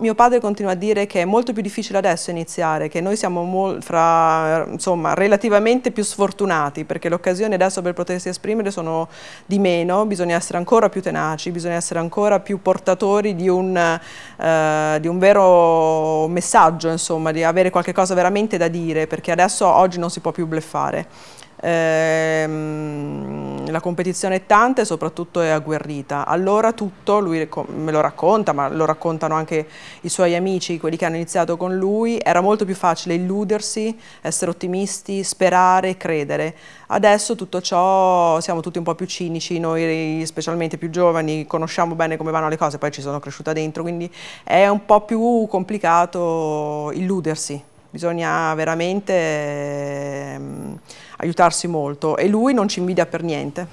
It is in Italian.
Mio padre continua a dire che è molto più difficile adesso iniziare, che noi siamo fra, insomma, relativamente più sfortunati perché le occasioni adesso per potersi esprimere sono di meno, bisogna essere ancora più tenaci, bisogna essere ancora più portatori di un, eh, di un vero messaggio, insomma, di avere qualche cosa veramente da dire perché adesso oggi non si può più bleffare. Ehm, la competizione è tanta e soprattutto è agguerrita. Allora tutto, lui me lo racconta, ma lo raccontano anche i suoi amici, quelli che hanno iniziato con lui, era molto più facile illudersi, essere ottimisti, sperare, credere. Adesso tutto ciò, siamo tutti un po' più cinici, noi specialmente più giovani, conosciamo bene come vanno le cose, poi ci sono cresciuta dentro, quindi è un po' più complicato illudersi bisogna veramente aiutarsi molto e lui non ci invidia per niente.